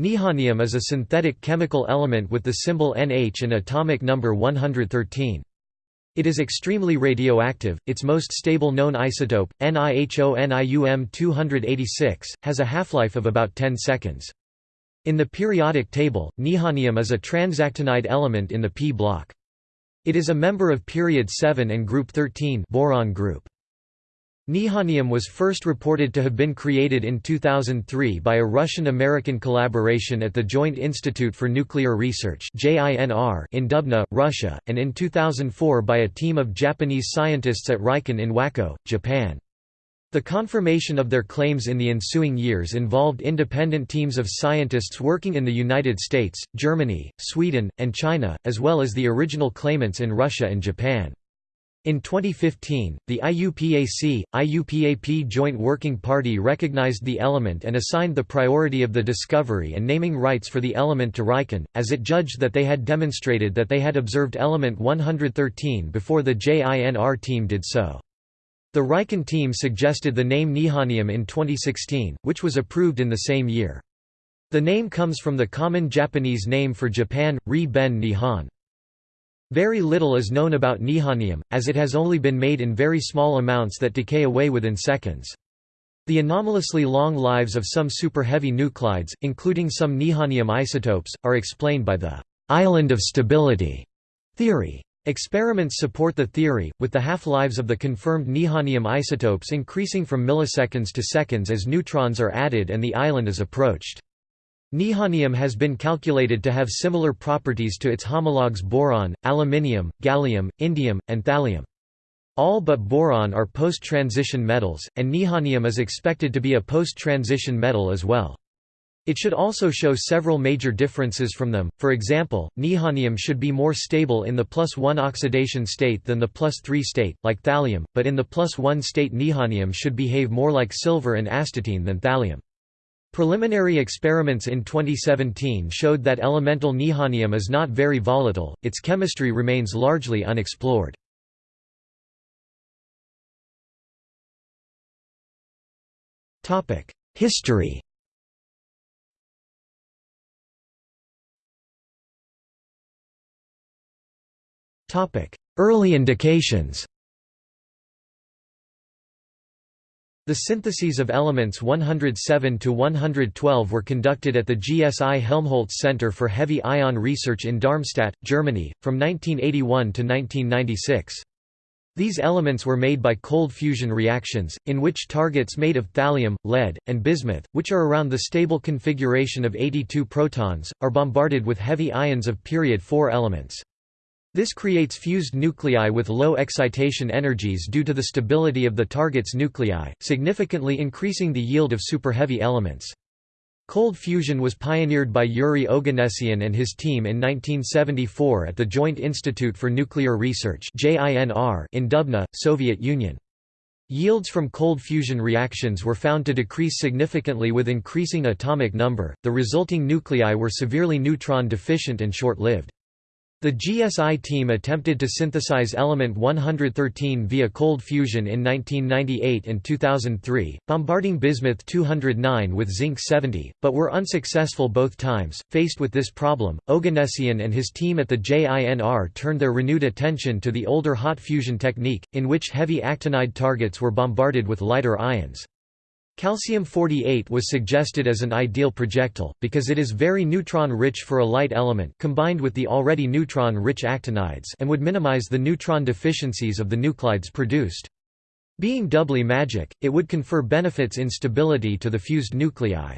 Nihonium is a synthetic chemical element with the symbol Nh and atomic number 113. It is extremely radioactive, its most stable known isotope, nihonium-286, has a half-life of about 10 seconds. In the periodic table, nihonium is a transactinide element in the p block. It is a member of period 7 and group 13 boron group. Nihonium was first reported to have been created in 2003 by a Russian-American collaboration at the Joint Institute for Nuclear Research in Dubna, Russia, and in 2004 by a team of Japanese scientists at RIKEN in Wako, Japan. The confirmation of their claims in the ensuing years involved independent teams of scientists working in the United States, Germany, Sweden, and China, as well as the original claimants in Russia and Japan. In 2015, the IUPAC, IUPAP Joint Working Party recognized the element and assigned the priority of the discovery and naming rights for the element to RIKEN, as it judged that they had demonstrated that they had observed element 113 before the JINR team did so. The RIKEN team suggested the name nihonium in 2016, which was approved in the same year. The name comes from the common Japanese name for Japan, Ri Ben Nihon. Very little is known about nihonium, as it has only been made in very small amounts that decay away within seconds. The anomalously long lives of some super-heavy nuclides, including some nihonium isotopes, are explained by the «island of stability» theory. Experiments support the theory, with the half-lives of the confirmed nihonium isotopes increasing from milliseconds to seconds as neutrons are added and the island is approached. Nihonium has been calculated to have similar properties to its homologues boron, aluminium, gallium, indium, and thallium. All but boron are post-transition metals, and nihonium is expected to be a post-transition metal as well. It should also show several major differences from them, for example, nihonium should be more stable in the plus 1 oxidation state than the plus 3 state, like thallium, but in the plus 1 state nihonium should behave more like silver and astatine than thallium. Preliminary experiments in 2017 showed that elemental nihonium is not very volatile, its chemistry remains largely unexplored. History Early indications The syntheses of elements 107 to 112 were conducted at the GSI Helmholtz Center for Heavy Ion Research in Darmstadt, Germany, from 1981 to 1996. These elements were made by cold fusion reactions, in which targets made of thallium, lead, and bismuth, which are around the stable configuration of 82 protons, are bombarded with heavy ions of period 4 elements. This creates fused nuclei with low excitation energies due to the stability of the target's nuclei, significantly increasing the yield of superheavy elements. Cold fusion was pioneered by Yuri Oganessian and his team in 1974 at the Joint Institute for Nuclear Research in Dubna, Soviet Union. Yields from cold fusion reactions were found to decrease significantly with increasing atomic number, the resulting nuclei were severely neutron deficient and short-lived. The GSI team attempted to synthesize element 113 via cold fusion in 1998 and 2003, bombarding bismuth-209 with zinc-70, but were unsuccessful both times. Faced with this problem, Oganessian and his team at the JINR turned their renewed attention to the older hot fusion technique, in which heavy actinide targets were bombarded with lighter ions. Calcium-48 was suggested as an ideal projectile, because it is very neutron-rich for a light element combined with the already neutron-rich actinides and would minimize the neutron deficiencies of the nuclides produced. Being doubly magic, it would confer benefits in stability to the fused nuclei.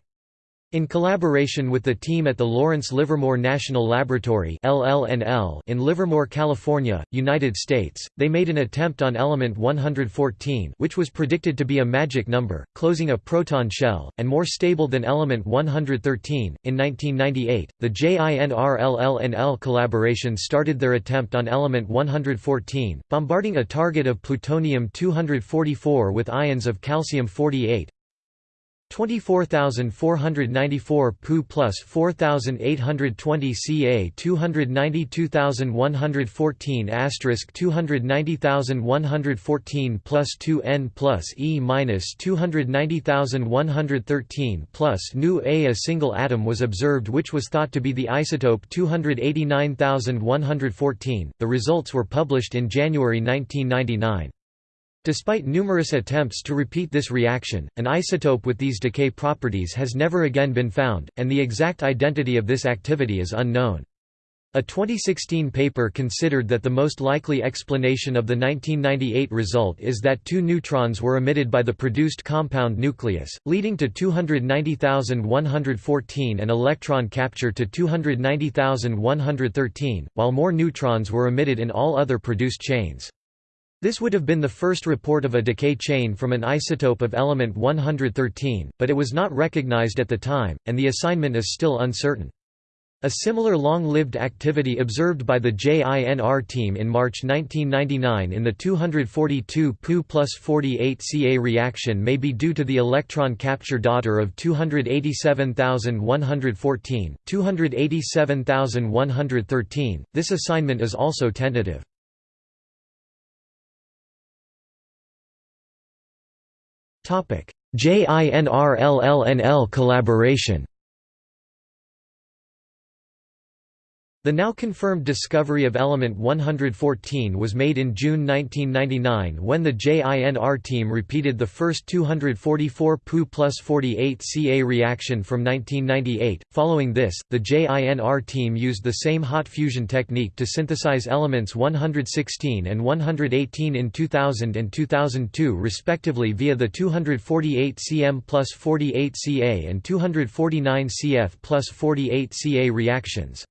In collaboration with the team at the Lawrence Livermore National Laboratory in Livermore, California, United States, they made an attempt on element 114 which was predicted to be a magic number, closing a proton shell, and more stable than element 113. In 1998, the JINR-LLNL collaboration started their attempt on element 114, bombarding a target of plutonium-244 with ions of calcium-48, 24494 Pu plus 4820 Ca 292114 asterisk 290114 plus 2 N plus E minus 290113 plus Nu A. A single atom was observed which was thought to be the isotope 289114. The results were published in January 1999. Despite numerous attempts to repeat this reaction, an isotope with these decay properties has never again been found, and the exact identity of this activity is unknown. A 2016 paper considered that the most likely explanation of the 1998 result is that two neutrons were emitted by the produced compound nucleus, leading to 290,114 and electron capture to 290,113, while more neutrons were emitted in all other produced chains. This would have been the first report of a decay chain from an isotope of element 113, but it was not recognized at the time, and the assignment is still uncertain. A similar long-lived activity observed by the JINR team in March 1999 in the 242 Pu plus 48 Ca reaction may be due to the electron capture daughter of 287,114, 287,113. This assignment is also tentative. JINRLLNL collaboration The now confirmed discovery of element 114 was made in June 1999 when the JINR team repeated the first 244 Pu plus 48 Ca reaction from 1998. Following this, the JINR team used the same hot fusion technique to synthesize elements 116 and 118 in 2000 and 2002 respectively via the 248 cm plus 48 Ca and 249 Cf plus 48 Ca reactions.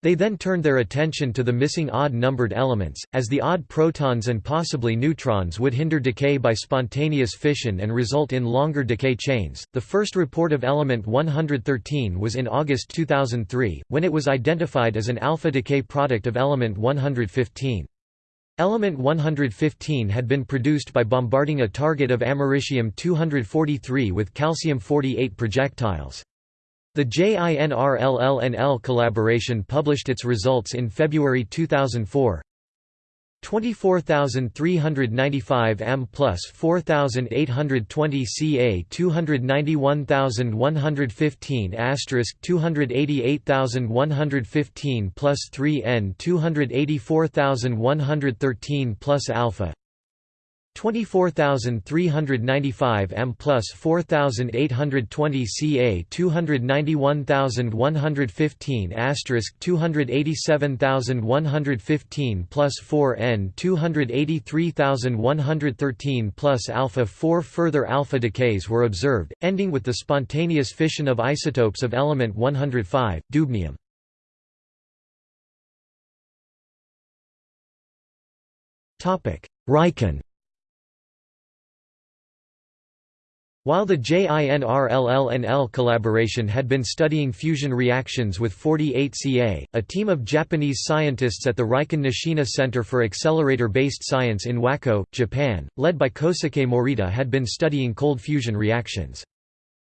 They then turned their attention to the missing odd-numbered elements, as the odd protons and possibly neutrons would hinder decay by spontaneous fission and result in longer decay chains. The first report of element 113 was in August 2003, when it was identified as an alpha decay product of element 115. Element 115 had been produced by bombarding a target of americium-243 with calcium-48 projectiles. The JINRLLNL collaboration published its results in February 2004. 24395 m plus 4820 ca 291115 asterisk 288115 plus 3 n 284113 plus alpha 24395 m plus 4820 ca 291115 asterisk 287115 plus 4 n 283113 plus alpha 4 further alpha decays were observed ending with the spontaneous fission of isotopes of element 105 dubnium. Topic. Riken While the JINRLLNL collaboration had been studying fusion reactions with 48Ca, a team of Japanese scientists at the Riken Nishina Center for Accelerator-Based Science in Wako, Japan, led by Kosuke Morita had been studying cold fusion reactions.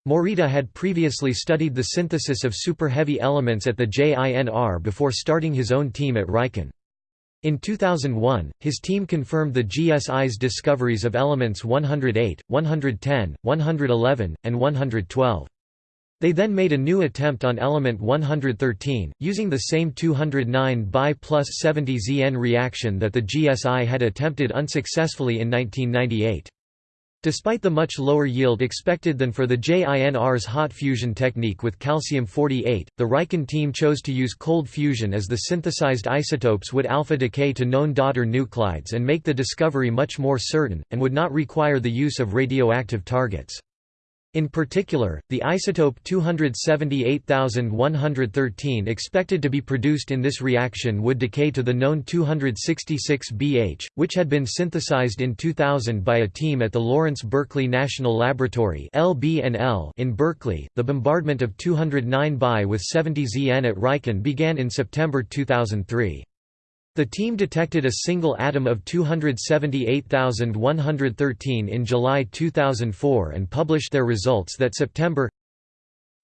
Morita had previously studied the synthesis of super-heavy elements at the JINR before starting his own team at Riken. In 2001, his team confirmed the GSI's discoveries of elements 108, 110, 111, and 112. They then made a new attempt on element 113, using the same 209 Bi plus 70 Zn reaction that the GSI had attempted unsuccessfully in 1998. Despite the much lower yield expected than for the JINR's hot fusion technique with calcium-48, the Riken team chose to use cold fusion as the synthesized isotopes would alpha decay to known daughter nuclides and make the discovery much more certain, and would not require the use of radioactive targets. In particular, the isotope 278113 expected to be produced in this reaction would decay to the known 266 BH, which had been synthesized in 2000 by a team at the Lawrence Berkeley National Laboratory in Berkeley. The bombardment of 209 Bi with 70 Zn at Riken began in September 2003. The team detected a single atom of 278,113 in July 2004 and published their results that September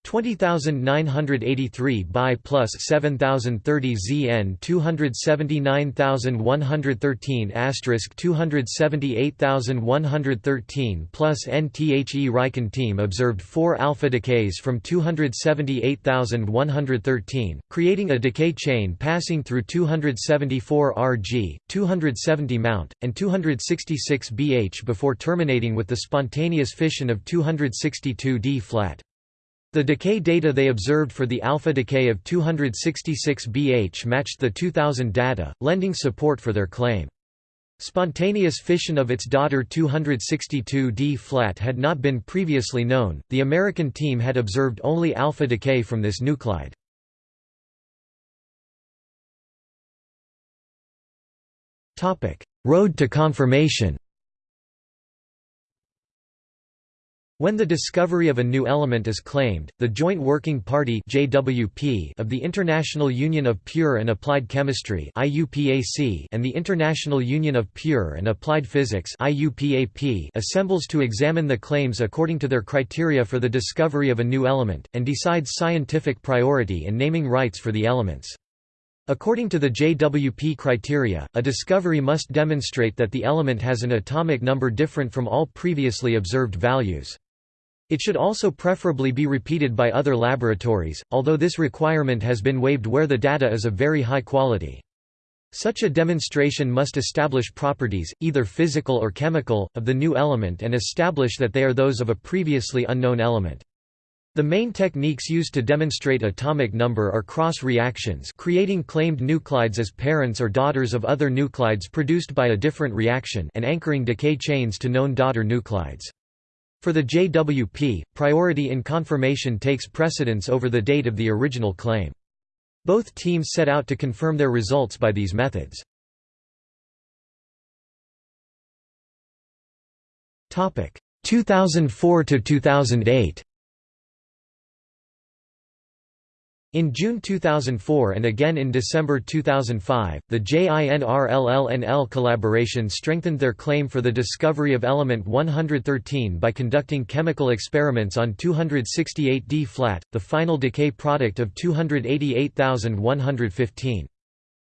20983 Bi plus 7030 ZN 279113 asterisk 278113 plus NTHE Riken team observed four alpha decays from 278113, creating a decay chain passing through 274 Rg, 270 Mt, and 266 Bh before terminating with the spontaneous fission of 262 D flat. The decay data they observed for the alpha decay of 266 BH matched the 2000 data, lending support for their claim. Spontaneous fission of its daughter 262 D flat had not been previously known. The American team had observed only alpha decay from this nuclide. Topic: Road to confirmation. When the discovery of a new element is claimed, the Joint Working Party (JWP) of the International Union of Pure and Applied Chemistry (IUPAC) and the International Union of Pure and Applied Physics (IUPAP) assembles to examine the claims according to their criteria for the discovery of a new element and decides scientific priority and naming rights for the elements. According to the JWP criteria, a discovery must demonstrate that the element has an atomic number different from all previously observed values. It should also preferably be repeated by other laboratories, although this requirement has been waived where the data is of very high quality. Such a demonstration must establish properties, either physical or chemical, of the new element and establish that they are those of a previously unknown element. The main techniques used to demonstrate atomic number are cross reactions creating claimed nuclides as parents or daughters of other nuclides produced by a different reaction and anchoring decay chains to known daughter nuclides. For the JWP, priority in confirmation takes precedence over the date of the original claim. Both teams set out to confirm their results by these methods. Topic 2004 to 2008 In June 2004 and again in December 2005, the JINRLLNL collaboration strengthened their claim for the discovery of element 113 by conducting chemical experiments on 268D flat, the final decay product of 288,115.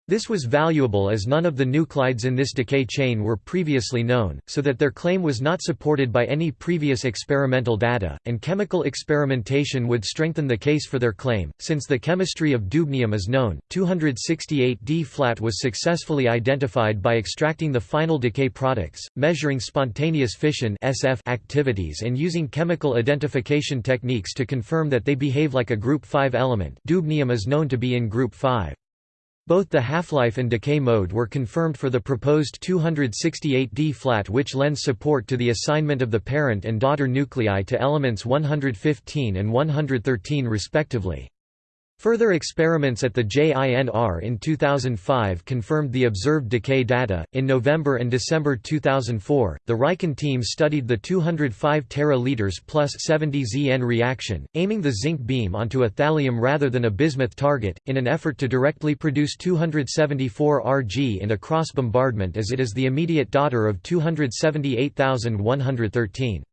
This was valuable as none of the nuclides in this decay chain were previously known, so that their claim was not supported by any previous experimental data, and chemical experimentation would strengthen the case for their claim. Since the chemistry of dubnium is known, 268D flat was successfully identified by extracting the final decay products, measuring spontaneous fission SF activities and using chemical identification techniques to confirm that they behave like a group 5 element. Dubnium is known to be in group 5. Both the half-life and decay mode were confirmed for the proposed 268D flat which lends support to the assignment of the parent and daughter nuclei to elements 115 and 113 respectively. Further experiments at the JINR in 2005 confirmed the observed decay data. In November and December 2004, the Riken team studied the 205 tera liters plus 70 ZN reaction, aiming the zinc beam onto a thallium rather than a bismuth target, in an effort to directly produce 274 Rg in a cross bombardment as it is the immediate daughter of 278,113.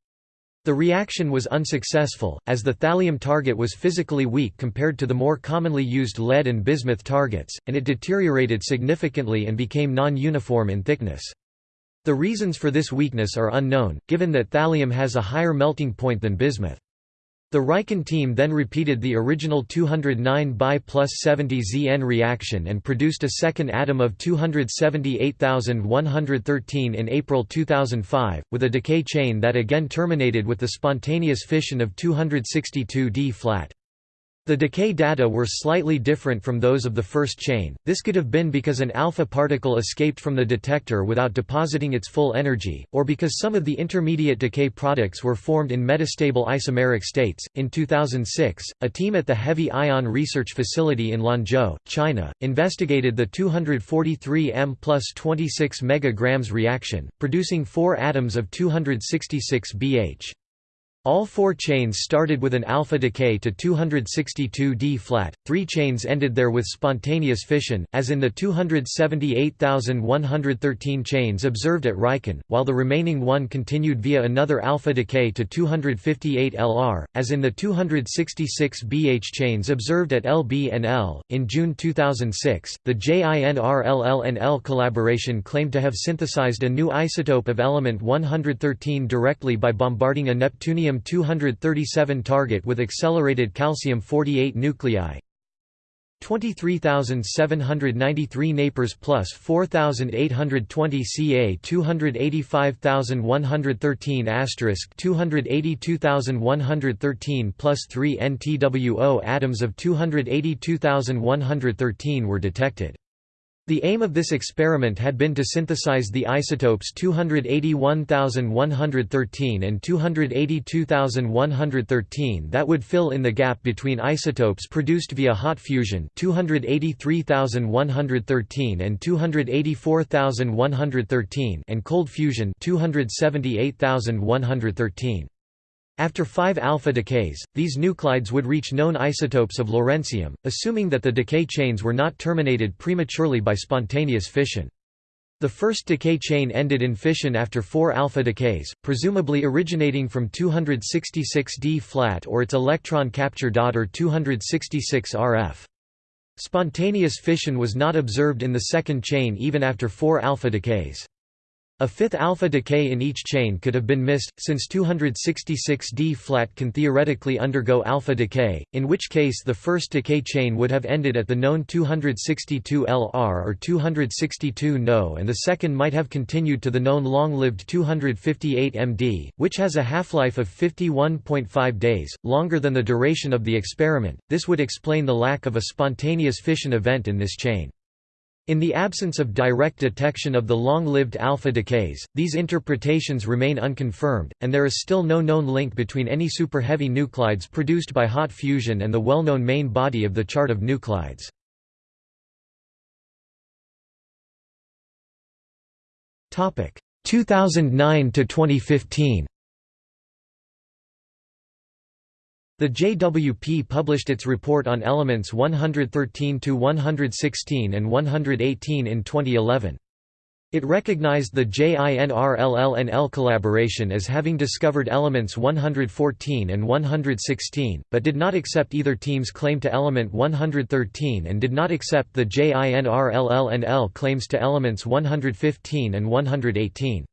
The reaction was unsuccessful, as the thallium target was physically weak compared to the more commonly used lead and bismuth targets, and it deteriorated significantly and became non-uniform in thickness. The reasons for this weakness are unknown, given that thallium has a higher melting point than bismuth. The Riken team then repeated the original 209 Bi plus 70 Zn reaction and produced a second atom of 278,113 in April 2005, with a decay chain that again terminated with the spontaneous fission of 262 D flat. The decay data were slightly different from those of the first chain, this could have been because an alpha particle escaped from the detector without depositing its full energy, or because some of the intermediate decay products were formed in metastable isomeric states. In 2006, a team at the Heavy Ion Research Facility in Lanzhou, China, investigated the 243 M plus 26 megagrams reaction, producing four atoms of 266 BH. All four chains started with an alpha decay to 262 D flat, three chains ended there with spontaneous fission, as in the 278,113 chains observed at Riken, while the remaining one continued via another alpha decay to 258 LR, as in the 266 BH chains observed at LB and. In June 2006, the JINRLL collaboration claimed to have synthesized a new isotope of element 113 directly by bombarding a Neptunium Neptunium-237 target with accelerated calcium-48 nuclei 23,793 Napers plus 4,820 Ca 285,113 asterisk 282,113 plus 3 NTWO atoms of 282,113 were detected. The aim of this experiment had been to synthesize the isotopes 281,113 and 282,113 that would fill in the gap between isotopes produced via hot fusion 283,113 and 284,113 and cold fusion 278,113. After five alpha decays, these nuclides would reach known isotopes of lawrencium, assuming that the decay chains were not terminated prematurely by spontaneous fission. The first decay chain ended in fission after four alpha decays, presumably originating from 266 D flat or its electron capture daughter 266 RF. Spontaneous fission was not observed in the second chain even after four alpha decays. A fifth alpha decay in each chain could have been missed, since 266D flat can theoretically undergo alpha decay, in which case the first decay chain would have ended at the known 262 LR or 262 No and the second might have continued to the known long-lived 258 MD, which has a half-life of 51.5 days, longer than the duration of the experiment. This would explain the lack of a spontaneous fission event in this chain. In the absence of direct detection of the long-lived alpha decays, these interpretations remain unconfirmed, and there is still no known link between any superheavy nuclides produced by hot fusion and the well-known main body of the chart of nuclides. Topic 2009 to 2015. The JWP published its report on elements 113–116 and 118 in 2011. It recognized the JINRLLNL collaboration as having discovered elements 114 and 116, but did not accept either team's claim to element 113 and did not accept the JINRLLNL claims to elements 115 and 118.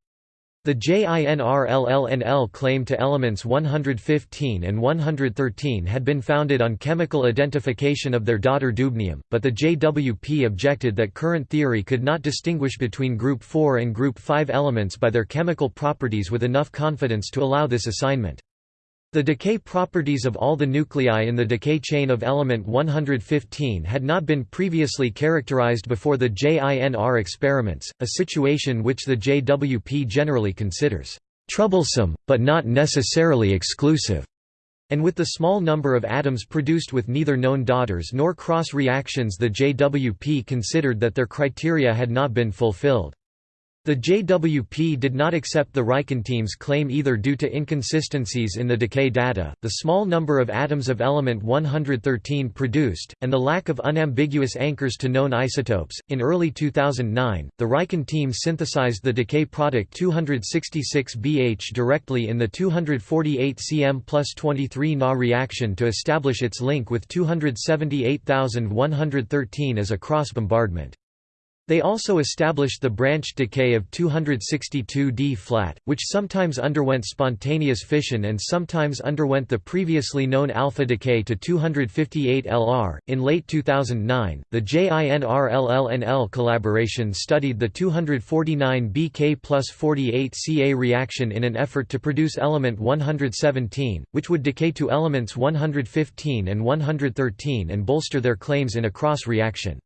The JINRLLNL claim to elements 115 and 113 had been founded on chemical identification of their daughter dubnium, but the JWP objected that current theory could not distinguish between group 4 and group 5 elements by their chemical properties with enough confidence to allow this assignment. The decay properties of all the nuclei in the decay chain of element 115 had not been previously characterized before the JINR experiments, a situation which the JWP generally considers troublesome, but not necessarily exclusive. And with the small number of atoms produced with neither known daughters nor cross reactions the JWP considered that their criteria had not been fulfilled. The JWP did not accept the Riken team's claim either due to inconsistencies in the decay data, the small number of atoms of element 113 produced, and the lack of unambiguous anchors to known isotopes. In early 2009, the Riken team synthesized the decay product 266BH directly in the 248 cm plus 23 Na reaction to establish its link with 278,113 as a cross bombardment. They also established the branch decay of 262 D flat, which sometimes underwent spontaneous fission and sometimes underwent the previously known alpha decay to 258 LR. In late 2009, the JINRLLNL collaboration studied the 249 BK plus 48 Ca reaction in an effort to produce element 117, which would decay to elements 115 and 113 and bolster their claims in a cross reaction.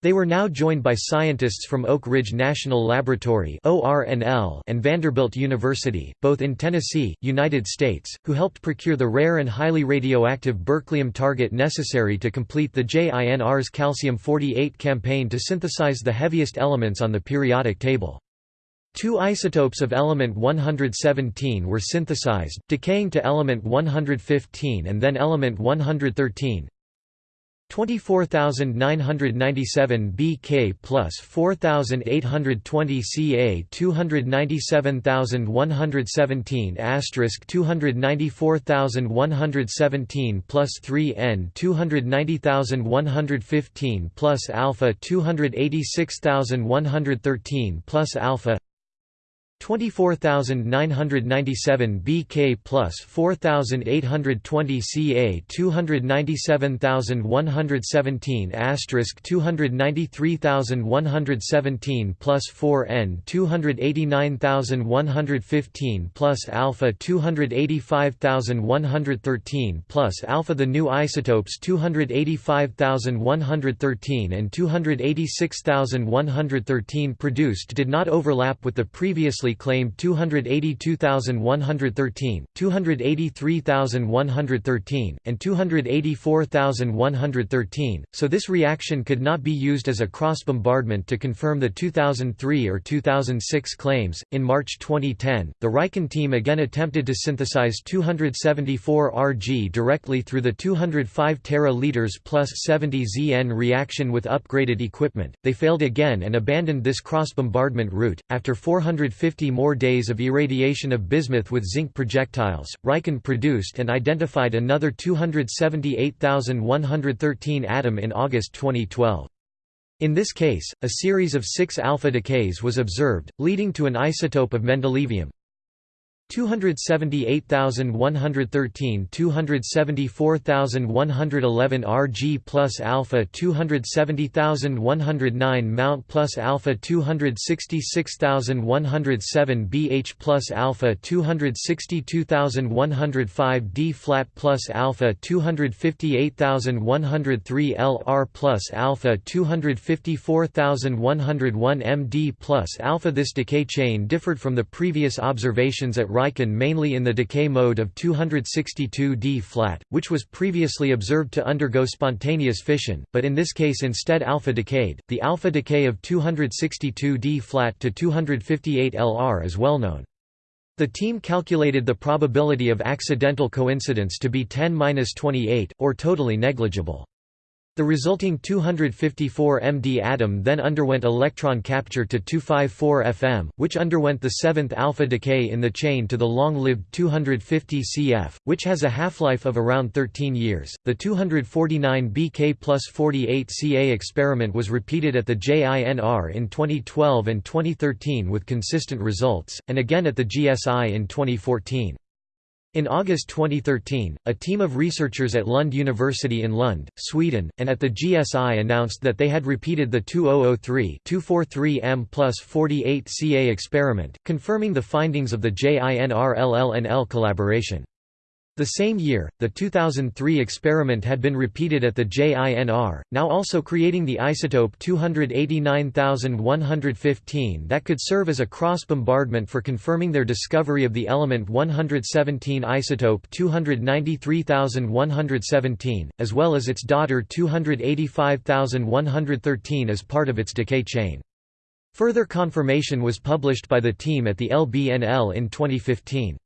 They were now joined by scientists from Oak Ridge National Laboratory and Vanderbilt University, both in Tennessee, United States, who helped procure the rare and highly radioactive berkelium target necessary to complete the JINR's calcium-48 campaign to synthesize the heaviest elements on the periodic table. Two isotopes of element 117 were synthesized, decaying to element 115 and then element 113. 24997 BK plus 4820 Ca 297117 asterisk 294117 plus 3 N 290115 plus alpha 286113 plus alpha 24997 BK plus 4820 Ca 297117 asterisk 293117 plus 4 N 289115 plus alpha 285113 plus alpha The new isotopes 285113 and 286113 produced did not overlap with the previously previously claimed 282,113, 283,113, and 284,113, so this reaction could not be used as a cross bombardment to confirm the 2003 or 2006 claims. In March 2010, the Riken team again attempted to synthesize 274 Rg directly through the 205 tera liters plus 70 Zn reaction with upgraded equipment. They failed again and abandoned this cross bombardment route after 450 50 more days of irradiation of bismuth with zinc projectiles, Riken produced and identified another 278,113 atom in August 2012. In this case, a series of six alpha decays was observed, leading to an isotope of mendelevium, 278,113 274,111 Rg plus alpha 270,109 Mount plus alpha 266,107 Bh plus alpha 262,105 D flat plus alpha 258,103 Lr plus alpha 254,101 Md plus alpha. This decay chain differed from the previous observations at Riken mainly in the decay mode of 262 D flat, which was previously observed to undergo spontaneous fission, but in this case instead alpha decayed. The alpha decay of 262 D flat to 258 Lr is well known. The team calculated the probability of accidental coincidence to be 10-28, or totally negligible. The resulting 254 MD atom then underwent electron capture to 254 FM, which underwent the seventh alpha decay in the chain to the long-lived 250 CF, which has a half-life of around 13 years. The 249 BK plus 48 Ca experiment was repeated at the JINR in 2012 and 2013 with consistent results, and again at the GSI in 2014. In August 2013, a team of researchers at Lund University in Lund, Sweden, and at the GSI announced that they had repeated the 2003-243M plus 48 Ca experiment, confirming the findings of the JINR-LLNL collaboration. The same year, the 2003 experiment had been repeated at the JINR, now also creating the isotope 289115 that could serve as a cross-bombardment for confirming their discovery of the element 117 isotope 293117, as well as its daughter 285113 as part of its decay chain. Further confirmation was published by the team at the LBNL in 2015.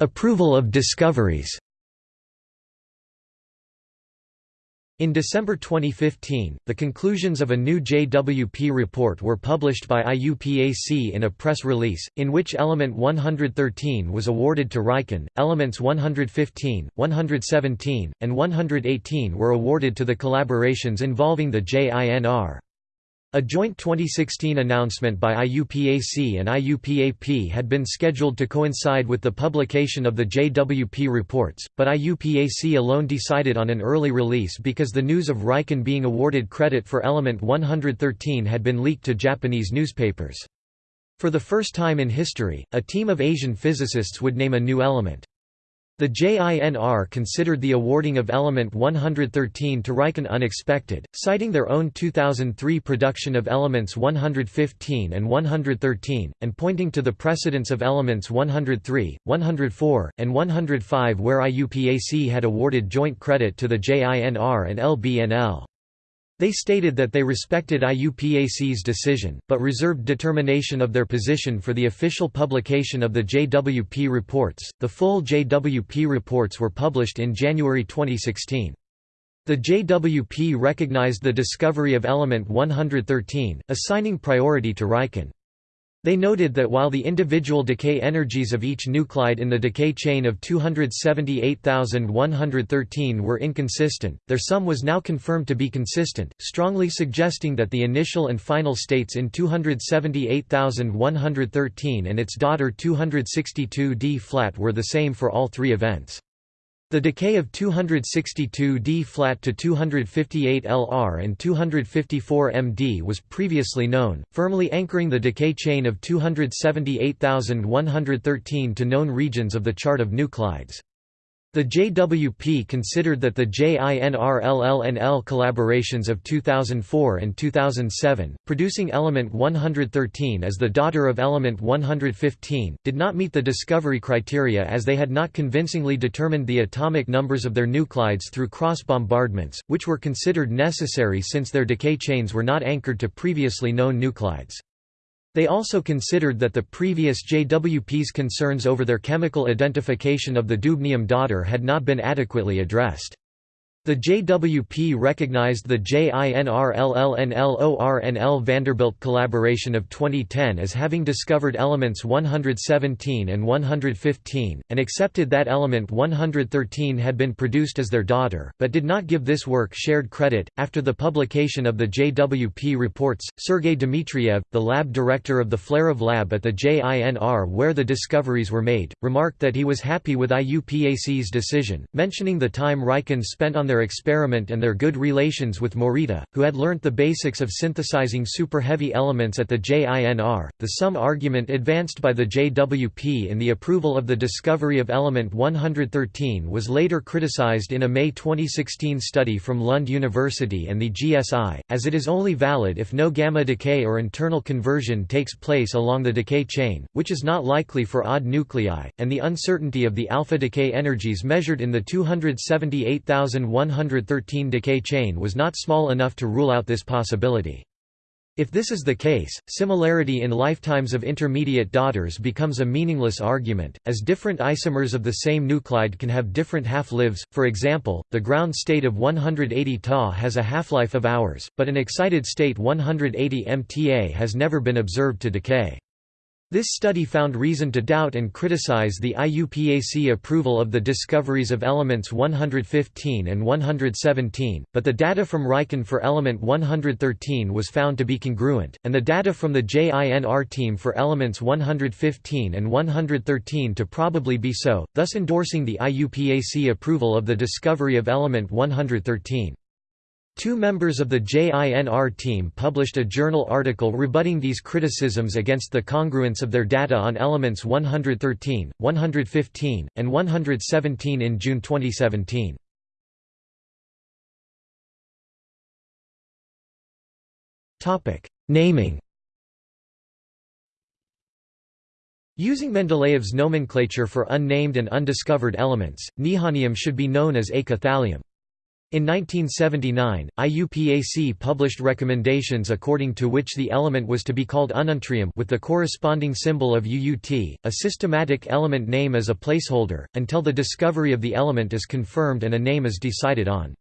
Approval of discoveries In December 2015, the conclusions of a new JWP report were published by IUPAC in a press release, in which element 113 was awarded to Riken, elements 115, 117, and 118 were awarded to the collaborations involving the JINR. A joint 2016 announcement by IUPAC and IUPAP had been scheduled to coincide with the publication of the JWP reports, but IUPAC alone decided on an early release because the news of Riken being awarded credit for element 113 had been leaked to Japanese newspapers. For the first time in history, a team of Asian physicists would name a new element. The JINR considered the awarding of element 113 to Riken unexpected, citing their own 2003 production of elements 115 and 113, and pointing to the precedence of elements 103, 104, and 105 where IUPAC had awarded joint credit to the JINR and LBNL. They stated that they respected IUPAC's decision, but reserved determination of their position for the official publication of the JWP reports. The full JWP reports were published in January 2016. The JWP recognized the discovery of element 113, assigning priority to Riken. They noted that while the individual decay energies of each nuclide in the decay chain of 278,113 were inconsistent, their sum was now confirmed to be consistent, strongly suggesting that the initial and final states in 278,113 and its daughter 262d flat were the same for all three events. The decay of 262 D flat to 258 Lr and 254 MD was previously known, firmly anchoring the decay chain of 278,113 to known regions of the chart of nuclides. The JWP considered that the JINRLLNL collaborations of 2004 and 2007, producing element 113 as the daughter of element 115, did not meet the discovery criteria as they had not convincingly determined the atomic numbers of their nuclides through cross bombardments, which were considered necessary since their decay chains were not anchored to previously known nuclides. They also considered that the previous JWP's concerns over their chemical identification of the dubnium daughter had not been adequately addressed. The JWP recognized the JINRLLNLORNL Vanderbilt collaboration of 2010 as having discovered elements 117 and 115, and accepted that element 113 had been produced as their daughter, but did not give this work shared credit. After the publication of the JWP reports, Sergei Dmitriev, the lab director of the Flerov lab at the JINR where the discoveries were made, remarked that he was happy with IUPAC's decision, mentioning the time Riken spent on their their experiment and their good relations with Morita, who had learnt the basics of synthesizing super-heavy elements at the JINR. The sum argument advanced by the JWP in the approval of the discovery of element 113 was later criticized in a May 2016 study from Lund University and the GSI, as it is only valid if no gamma decay or internal conversion takes place along the decay chain, which is not likely for odd nuclei, and the uncertainty of the alpha decay energies measured in the 278,100 113 decay chain was not small enough to rule out this possibility. If this is the case, similarity in lifetimes of intermediate daughters becomes a meaningless argument, as different isomers of the same nuclide can have different half-lives, for example, the ground state of 180 Ta has a half-life of hours, but an excited state 180 MTA has never been observed to decay. This study found reason to doubt and criticize the IUPAC approval of the discoveries of elements 115 and 117, but the data from Riken for element 113 was found to be congruent, and the data from the JINR team for elements 115 and 113 to probably be so, thus endorsing the IUPAC approval of the discovery of element 113. Two members of the JINR team published a journal article rebutting these criticisms against the congruence of their data on elements 113, 115, and 117 in June 2017. Topic: Naming Using Mendeleev's nomenclature for unnamed and undiscovered elements, nihonium should be known as eka-thallium. In 1979, IUPAC published recommendations according to which the element was to be called ununtrium with the corresponding symbol of UUT, a systematic element name as a placeholder, until the discovery of the element is confirmed and a name is decided on.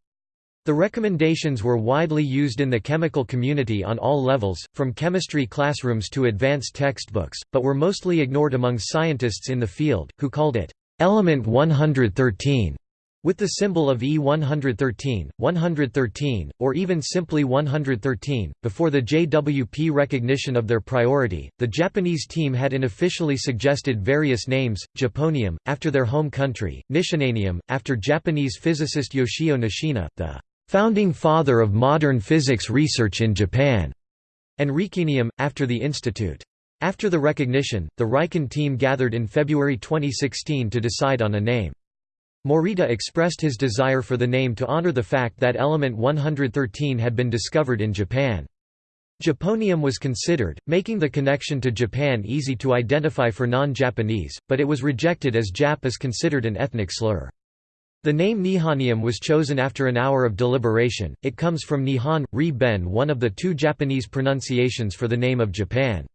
The recommendations were widely used in the chemical community on all levels, from chemistry classrooms to advanced textbooks, but were mostly ignored among scientists in the field, who called it, "...element 113", with the symbol of E113, 113, or even simply 113, before the JWP recognition of their priority, the Japanese team had unofficially suggested various names, Japonium, after their home country, Nishinanium, after Japanese physicist Yoshio Nishina, the "...founding father of modern physics research in Japan", and Rikenium, after the institute. After the recognition, the Riken team gathered in February 2016 to decide on a name. Morita expressed his desire for the name to honor the fact that element 113 had been discovered in Japan. Japonium was considered, making the connection to Japan easy to identify for non-Japanese, but it was rejected as Jap is considered an ethnic slur. The name Nihonium was chosen after an hour of deliberation, it comes from Nihon, Ri Ben one of the two Japanese pronunciations for the name of Japan.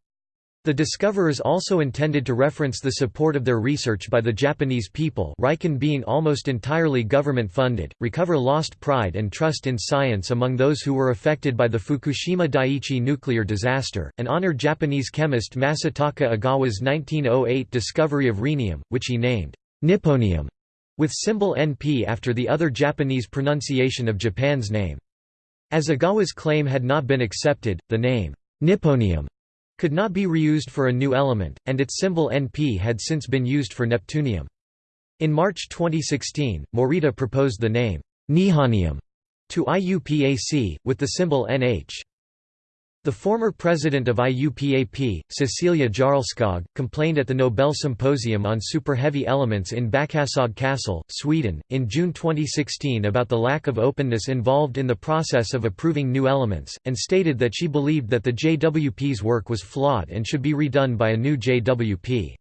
The discoverers also intended to reference the support of their research by the Japanese people Riken being almost entirely government-funded, recover lost pride and trust in science among those who were affected by the Fukushima Daiichi nuclear disaster, and honor Japanese chemist Masataka Ogawa's 1908 discovery of rhenium, which he named Nipponium with symbol NP after the other Japanese pronunciation of Japan's name. As Ogawa's claim had not been accepted, the name Nipponium could not be reused for a new element, and its symbol NP had since been used for neptunium. In March 2016, Morita proposed the name Nihonium to IUPAC, with the symbol NH. The former president of IUPAP, Cecilia Jarlskog, complained at the Nobel Symposium on Super-Heavy Elements in Bäckaskog Castle, Sweden, in June 2016 about the lack of openness involved in the process of approving new elements, and stated that she believed that the JWP's work was flawed and should be redone by a new JWP.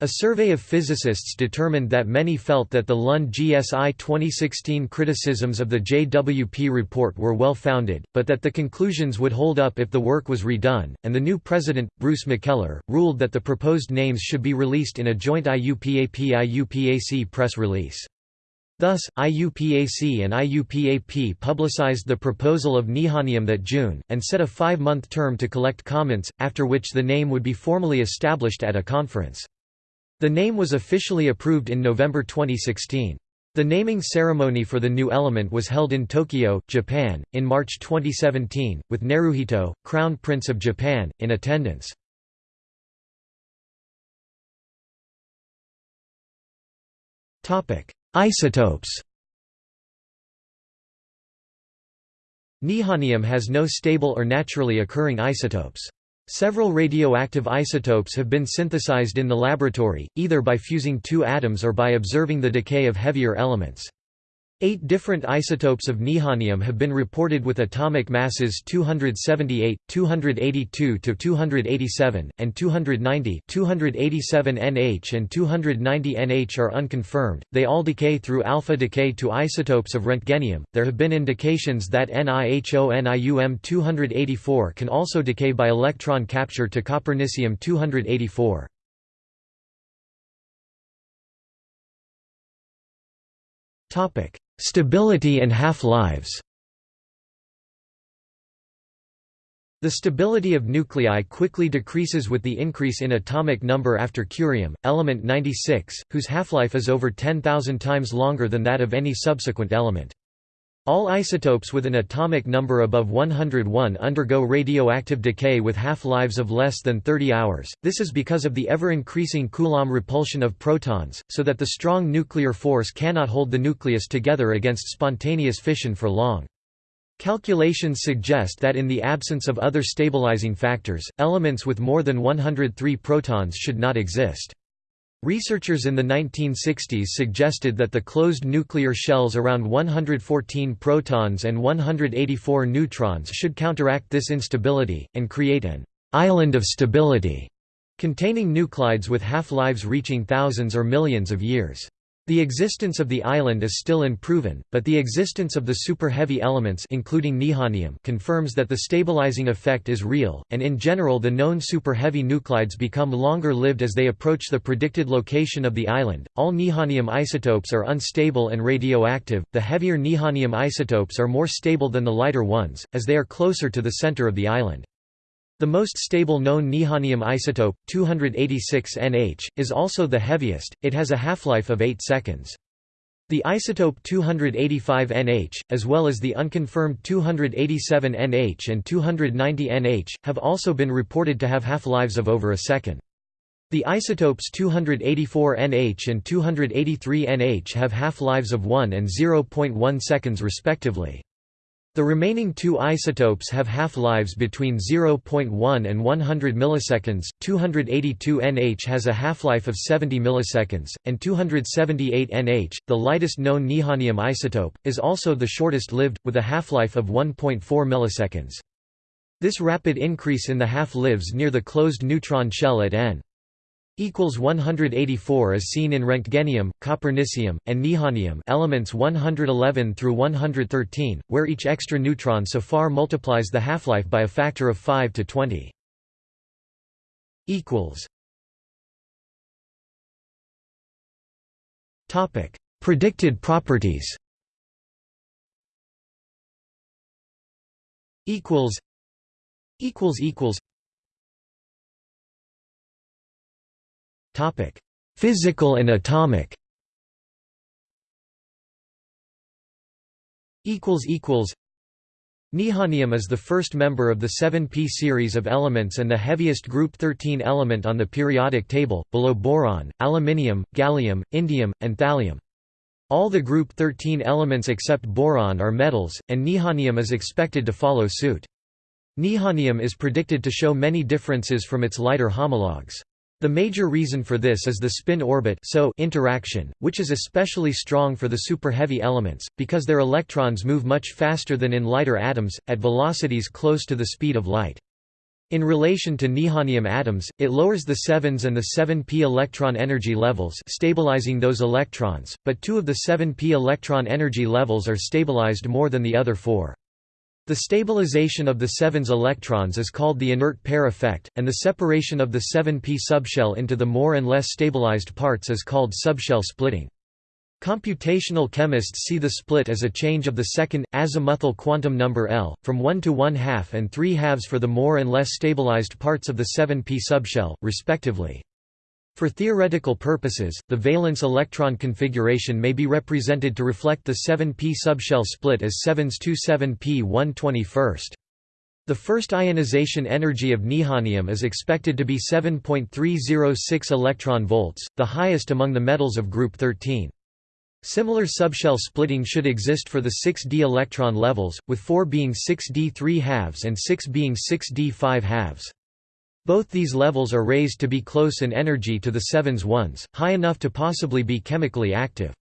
A survey of physicists determined that many felt that the Lund GSI 2016 criticisms of the JWP report were well founded, but that the conclusions would hold up if the work was redone, and the new president, Bruce McKellar, ruled that the proposed names should be released in a joint IUPAP-IUPAC press release. Thus, IUPAC and IUPAP publicized the proposal of Nihonium that June, and set a five-month term to collect comments, after which the name would be formally established at a conference. The name was officially approved in November 2016. The naming ceremony for the new element was held in Tokyo, Japan, in March 2017, with Naruhito, Crown Prince of Japan, in attendance. Isotopes Nihonium has no stable or naturally occurring isotopes. Several radioactive isotopes have been synthesized in the laboratory, either by fusing two atoms or by observing the decay of heavier elements. Eight different isotopes of nihonium have been reported with atomic masses 278, 282 to 287, and 290 287 Nh and 290 Nh are unconfirmed, they all decay through alpha decay to isotopes of Roentgenium. There have been indications that NiHO Nium-284 can also decay by electron capture to Copernicium-284. Topic Stability and half-lives The stability of nuclei quickly decreases with the increase in atomic number after curium, element 96, whose half-life is over 10,000 times longer than that of any subsequent element. All isotopes with an atomic number above 101 undergo radioactive decay with half-lives of less than 30 hours, this is because of the ever-increasing Coulomb repulsion of protons, so that the strong nuclear force cannot hold the nucleus together against spontaneous fission for long. Calculations suggest that in the absence of other stabilizing factors, elements with more than 103 protons should not exist. Researchers in the 1960s suggested that the closed nuclear shells around 114 protons and 184 neutrons should counteract this instability, and create an «island of stability» containing nuclides with half-lives reaching thousands or millions of years. The existence of the island is still unproven, but the existence of the super-heavy elements including nihonium confirms that the stabilizing effect is real, and in general the known super-heavy nuclides become longer-lived as they approach the predicted location of the island. All nihonium isotopes are unstable and radioactive. The heavier nihonium isotopes are more stable than the lighter ones, as they are closer to the center of the island. The most stable known nihonium isotope, 286 Nh, is also the heaviest, it has a half-life of 8 seconds. The isotope 285 Nh, as well as the unconfirmed 287 Nh and 290 Nh, have also been reported to have half-lives of over a second. The isotopes 284 Nh and 283 Nh have half-lives of 1 and 0.1 seconds respectively. The remaining two isotopes have half-lives between 0.1 and 100 milliseconds. 282 Nh has a half-life of 70 milliseconds, and 278 Nh, the lightest known nihonium isotope, is also the shortest-lived, with a half-life of 1.4 milliseconds. This rapid increase in the half-lives near the closed neutron shell at n equals 184 as seen in Roentgenium, Copernicium, and Nihonium elements 111 through 113, where each extra neutron so far multiplies the half-life by a factor of 5 to 20. equals Topic: Predicted properties. Equals. Equals equals. Physical and atomic. Nihonium is the first member of the 7p series of elements and the heaviest group 13 element on the periodic table, below boron, aluminium, gallium, indium, and thallium. All the group 13 elements except boron are metals, and nihonium is expected to follow suit. Nihonium is predicted to show many differences from its lighter homologues. The major reason for this is the spin-orbit so interaction, which is especially strong for the superheavy elements, because their electrons move much faster than in lighter atoms, at velocities close to the speed of light. In relation to nihonium atoms, it lowers the 7s and the 7p electron energy levels stabilizing those electrons, but two of the 7p electron energy levels are stabilized more than the other four. The stabilization of the 7s electrons is called the inert pair effect, and the separation of the 7p subshell into the more and less stabilized parts is called subshell splitting. Computational chemists see the split as a change of the second, azimuthal quantum number L, from 1 to 1 half and 3 halves for the more and less stabilized parts of the 7p subshell, respectively. For theoretical purposes, the valence electron configuration may be represented to reflect the 7p subshell split as 7s 2 7p 1 21st. The first ionization energy of nihonium is expected to be 7.306 electron volts, the highest among the metals of group 13. Similar subshell splitting should exist for the 6d electron levels, with 4 being 6d 3 halves and 6 being 6d 5 halves. Both these levels are raised to be close in energy to the 7s ones, high enough to possibly be chemically active.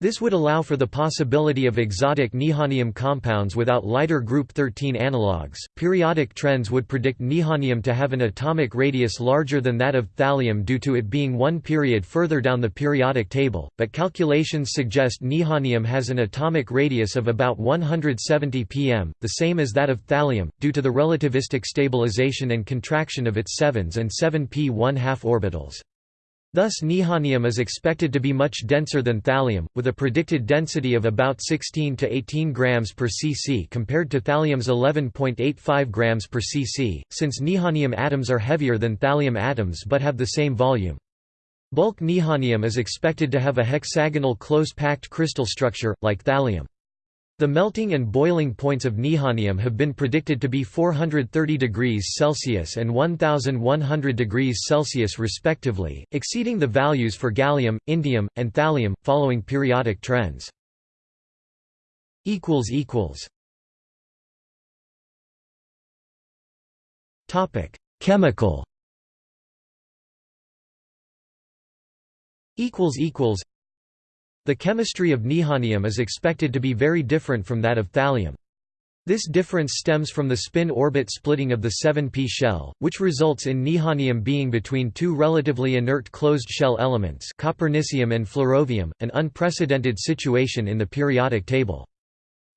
This would allow for the possibility of exotic nihonium compounds without lighter group 13 analogues. Periodic trends would predict nihonium to have an atomic radius larger than that of thallium due to it being one period further down the periodic table, but calculations suggest nihonium has an atomic radius of about 170 pm, the same as that of thallium, due to the relativistic stabilization and contraction of its 7s and 7p 1 2 orbitals. Thus nihonium is expected to be much denser than thallium, with a predicted density of about 16 to 18 grams per cc compared to thallium's 11.85 grams per cc, since nihonium atoms are heavier than thallium atoms but have the same volume. Bulk nihonium is expected to have a hexagonal close-packed crystal structure, like thallium. The melting and boiling points of nihonium have been predicted to be 430 degrees Celsius and 1100 degrees Celsius respectively, exceeding the values for gallium, indium, and thallium, following periodic trends. Chemical the chemistry of nihonium is expected to be very different from that of thallium. This difference stems from the spin-orbit splitting of the 7p shell, which results in nihonium being between two relatively inert closed shell elements copernicium and flerovium, an unprecedented situation in the periodic table.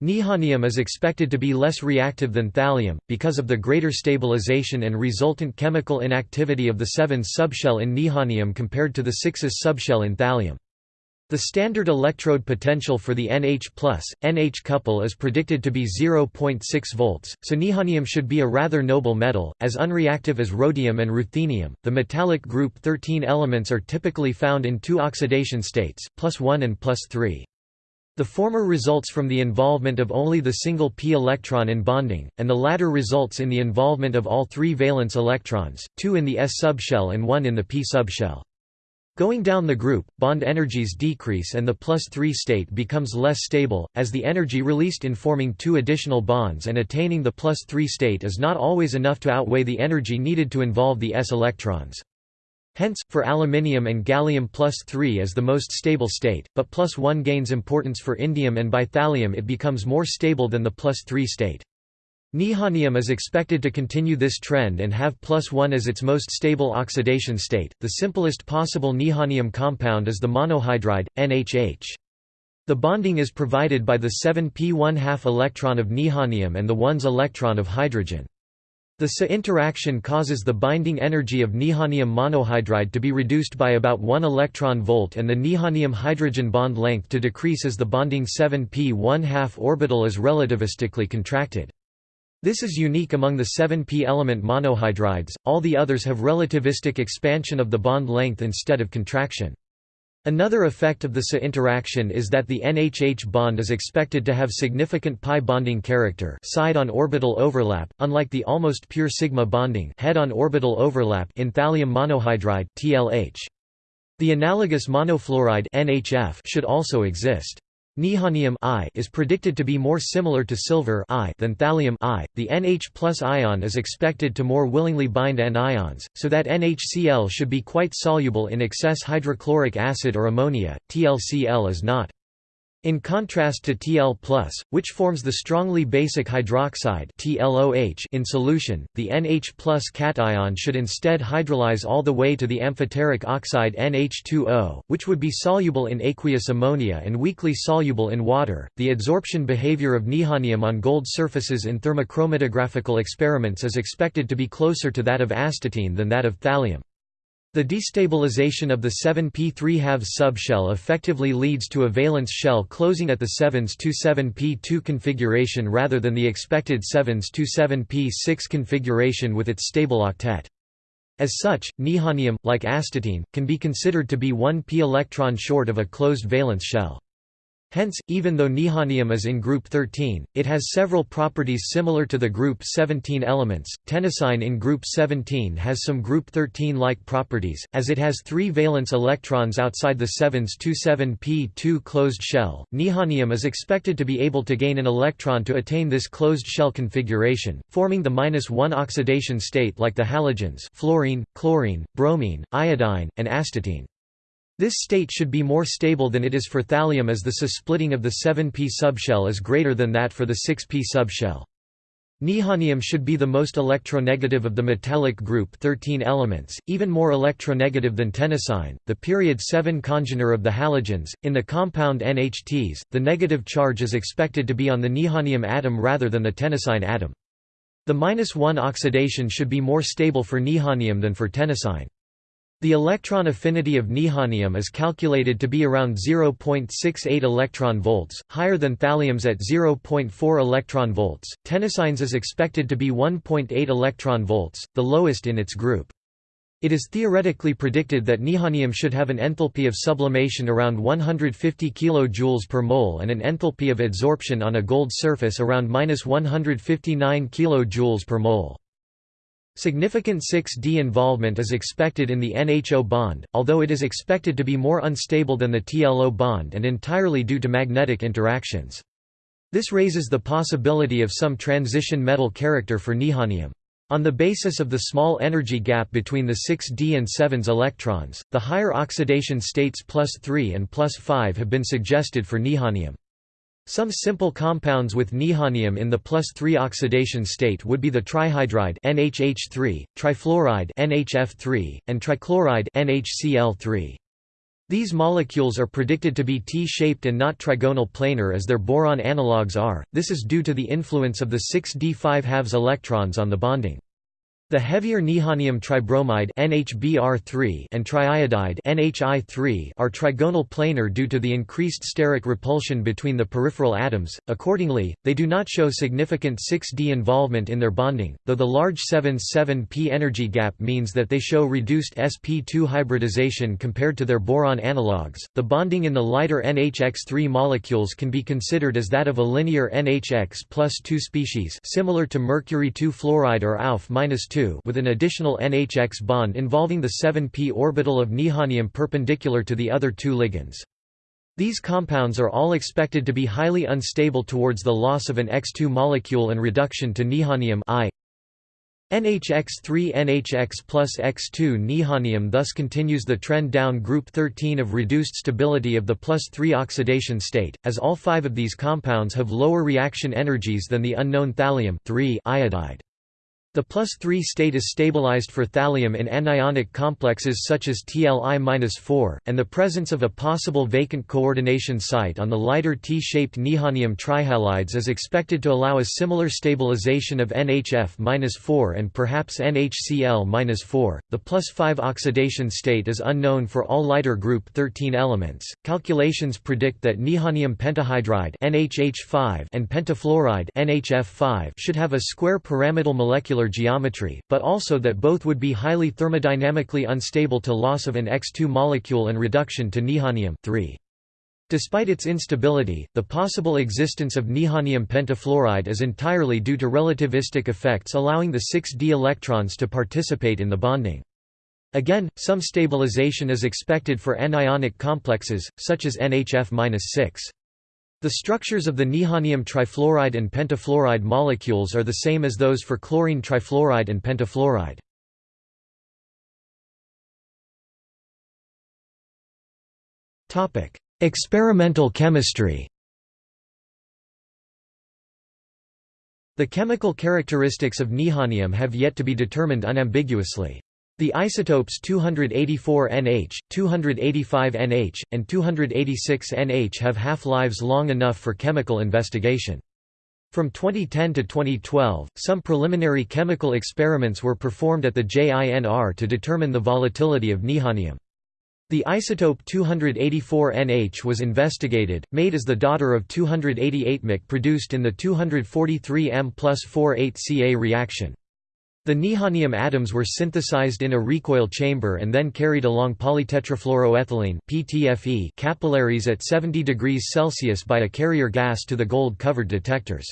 Nihonium is expected to be less reactive than thallium, because of the greater stabilization and resultant chemical inactivity of the 7's subshell in nihonium compared to the 6's subshell in thallium. The standard electrode potential for the NH+, NH couple is predicted to be 0.6 volts, so nihonium should be a rather noble metal, as unreactive as rhodium and ruthenium. The metallic group 13 elements are typically found in two oxidation states, plus 1 and plus 3. The former results from the involvement of only the single p electron in bonding, and the latter results in the involvement of all three valence electrons, two in the s subshell and one in the p subshell. Going down the group, bond energies decrease and the plus 3 state becomes less stable, as the energy released in forming two additional bonds and attaining the plus 3 state is not always enough to outweigh the energy needed to involve the s electrons. Hence, for aluminium and gallium plus 3 is the most stable state, but plus 1 gains importance for indium and by thallium it becomes more stable than the plus 3 state. Nihonium is expected to continue this trend and have plus 1 as its most stable oxidation state. The simplest possible nihonium compound is the monohydride, NHH. The bonding is provided by the 7p 1 2 electron of nihonium and the 1s electron of hydrogen. The Se interaction causes the binding energy of nihonium monohydride to be reduced by about 1 electron volt and the nihonium hydrogen bond length to decrease as the bonding 7p 1 2 orbital is relativistically contracted. This is unique among the 7p element monohydrides, all the others have relativistic expansion of the bond length instead of contraction. Another effect of the Se interaction is that the NHH bond is expected to have significant pi bonding character side-on orbital overlap, unlike the almost pure sigma bonding head-on orbital overlap in thallium monohydride TLH. The analogous monofluoride NHF should also exist. Nihonium I is predicted to be more similar to silver I than thallium I. The NH ion is expected to more willingly bind N ions, so that NHCl should be quite soluble in excess hydrochloric acid or ammonia. TLCl is not. In contrast to Tl+, which forms the strongly basic hydroxide TLOH in solution, the NH cation should instead hydrolyze all the way to the amphoteric oxide NH2O, which would be soluble in aqueous ammonia and weakly soluble in water. The adsorption behavior of nihonium on gold surfaces in thermochromatographical experiments is expected to be closer to that of astatine than that of thallium. The destabilization of the 7p3 halves subshell effectively leads to a valence shell closing at the 7s to 7p2 configuration rather than the expected 7s to 7p6 configuration with its stable octet. As such, nihonium, like astatine, can be considered to be 1 p electron short of a closed valence shell. Hence, even though nihonium is in group 13, it has several properties similar to the group 17 elements. Tennessine in group 17 has some group 13-like properties, as it has three valence electrons outside the 7s 27p2 closed shell. Nihonium is expected to be able to gain an electron to attain this closed shell configuration, forming the -1 oxidation state like the halogens fluorine, chlorine, bromine, iodine, and astatine. This state should be more stable than it is for thallium as the Se-splitting of the 7p subshell is greater than that for the 6p subshell. Nihonium should be the most electronegative of the metallic group 13 elements, even more electronegative than tennessine, the period 7 congener of the halogens. In the compound NHTs, the negative charge is expected to be on the nihonium atom rather than the tennessine atom. The -1 oxidation should be more stable for nihonium than for tennessine. The electron affinity of nihonium is calculated to be around 0.68 electron volts, higher than thallium's at 0.4 electron volts. Tennessine's is expected to be 1.8 electron volts, the lowest in its group. It is theoretically predicted that nihonium should have an enthalpy of sublimation around 150 kJ per mole and an enthalpy of adsorption on a gold surface around 159 kJ per mole. Significant 6d involvement is expected in the NHO bond, although it is expected to be more unstable than the TLO bond and entirely due to magnetic interactions. This raises the possibility of some transition metal character for nihonium. On the basis of the small energy gap between the 6d and 7s electrons, the higher oxidation states plus 3 and plus 5 have been suggested for nihonium. Some simple compounds with nihonium in the plus 3 oxidation state would be the trihydride NHH3, trifluoride NHF3, and trichloride NHCl3. These molecules are predicted to be T-shaped and not trigonal planar as their boron analogues are. This is due to the influence of the 6d5 halves electrons on the bonding. The heavier nihonium tribromide NHBr3 and triiodide NHI3 are trigonal planar due to the increased steric repulsion between the peripheral atoms. Accordingly, they do not show significant 6d involvement in their bonding, though the large 7s7p energy gap means that they show reduced sp2 hybridization compared to their boron analogues. The bonding in the lighter NHX3 molecules can be considered as that of a linear NHX plus 2 species, similar to mercury 2 fluoride or AUF-2 with an additional NHX bond involving the 7p orbital of nihonium perpendicular to the other two ligands. These compounds are all expected to be highly unstable towards the loss of an X2 molecule and reduction to nihonium I. NHX3 NHX plus X2 Nihonium thus continues the trend down group 13 of reduced stability of the plus 3 oxidation state, as all five of these compounds have lower reaction energies than the unknown thallium iodide. The plus 3 state is stabilized for thallium in anionic complexes such as TLI-4, and the presence of a possible vacant coordination site on the lighter T-shaped nihonium trihalides is expected to allow a similar stabilization of NHF-4 and perhaps NHCl-4. The plus 5 oxidation state is unknown for all lighter group 13 elements. Calculations predict that nihonium pentahydride NHH5 and pentafluoride NHF5 should have a square pyramidal molecular geometry, but also that both would be highly thermodynamically unstable to loss of an X2 molecule and reduction to nihonium 3. Despite its instability, the possible existence of nihonium pentafluoride is entirely due to relativistic effects allowing the 6d electrons to participate in the bonding. Again, some stabilization is expected for anionic complexes, such as NHF-6. The structures of the nihonium trifluoride and pentafluoride molecules are the same as those for chlorine trifluoride and pentafluoride. Experimental chemistry The chemical characteristics of nihonium have yet to be determined unambiguously. The isotopes 284NH, 285NH, and 286NH have half-lives long enough for chemical investigation. From 2010 to 2012, some preliminary chemical experiments were performed at the JINR to determine the volatility of nihonium. The isotope 284NH was investigated, made as the daughter of 288 Mc produced in the 243 M plus 48 Ca reaction. The nihonium atoms were synthesized in a recoil chamber and then carried along polytetrafluoroethylene (PTFE) capillaries at 70 degrees Celsius by a carrier gas to the gold-covered detectors.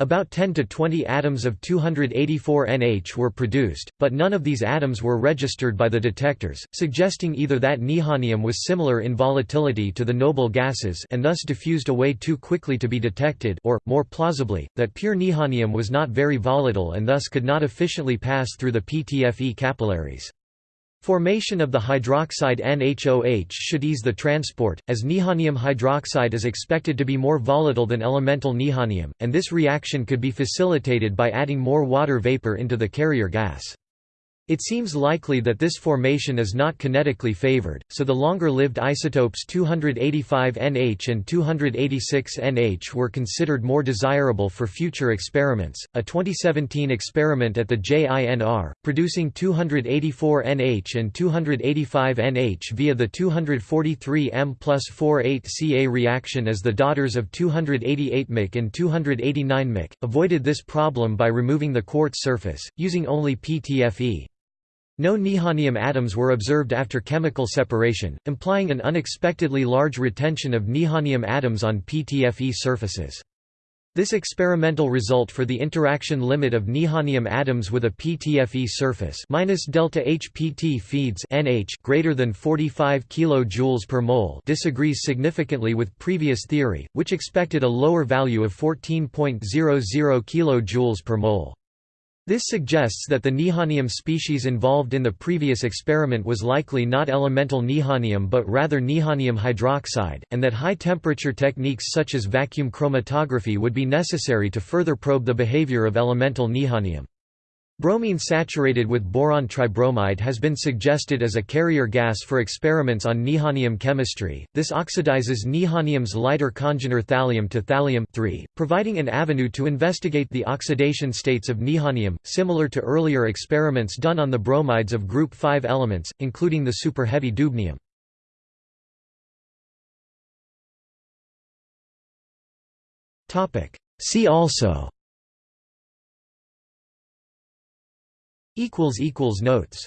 About 10 to 20 atoms of 284NH were produced, but none of these atoms were registered by the detectors, suggesting either that nihonium was similar in volatility to the noble gases and thus diffused away too quickly to be detected or, more plausibly, that pure nihonium was not very volatile and thus could not efficiently pass through the PTFE capillaries. Formation of the hydroxide NHOH should ease the transport, as nihonium hydroxide is expected to be more volatile than elemental nihonium, and this reaction could be facilitated by adding more water vapor into the carrier gas. It seems likely that this formation is not kinetically favored, so the longer-lived isotopes 285NH and 286NH were considered more desirable for future experiments. A 2017 experiment at the JINR, producing 284NH and 285NH via the 243 M plus 48 Ca reaction as the daughters of 288 Mc and 289 Mc, avoided this problem by removing the quartz surface, using only PTFE. No nihonium atoms were observed after chemical separation, implying an unexpectedly large retention of nihonium atoms on PTFE surfaces. This experimental result for the interaction limit of nihonium atoms with a PTFE surface minus delta HPT feeds NH greater than 45 kJ per mole disagrees significantly with previous theory, which expected a lower value of 14.00 kJ per mole. This suggests that the nihonium species involved in the previous experiment was likely not elemental nihonium but rather nihonium hydroxide, and that high-temperature techniques such as vacuum chromatography would be necessary to further probe the behavior of elemental nihonium. Bromine saturated with boron tribromide has been suggested as a carrier gas for experiments on nihonium chemistry. This oxidizes nihonium's lighter congener thallium to thallium providing an avenue to investigate the oxidation states of nihonium, similar to earlier experiments done on the bromides of group 5 elements, including the superheavy dubnium. See also Notes